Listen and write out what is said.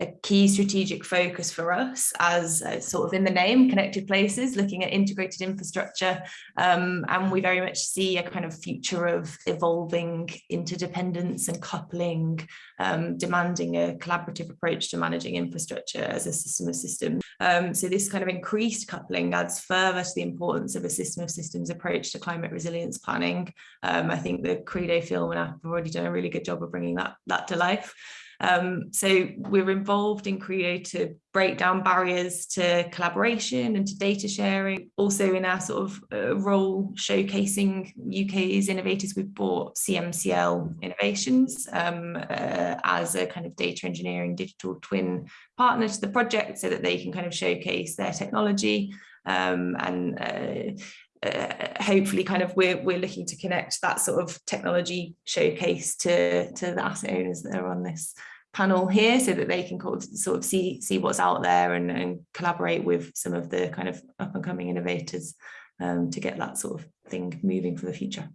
a key strategic focus for us as uh, sort of in the name connected places looking at integrated infrastructure um, and we very much see a kind of future of evolving interdependence and coupling um, demanding a collaborative approach to managing infrastructure as a system of systems. Um, so this kind of increased coupling adds further to the importance of a system of systems approach to climate resilience planning. Um, I think the Credo film and app have already done a really good job of bringing that that to life um, so we're involved in to break down barriers to collaboration and to data sharing. Also in our sort of uh, role showcasing UK's innovators, we've brought CMCL Innovations um, uh, as a kind of data engineering digital twin partner to the project so that they can kind of showcase their technology um, and uh, uh, hopefully kind of we're, we're looking to connect that sort of technology showcase to, to the asset owners that are on this panel here so that they can sort of see, see what's out there and, and collaborate with some of the kind of up and coming innovators um, to get that sort of thing moving for the future.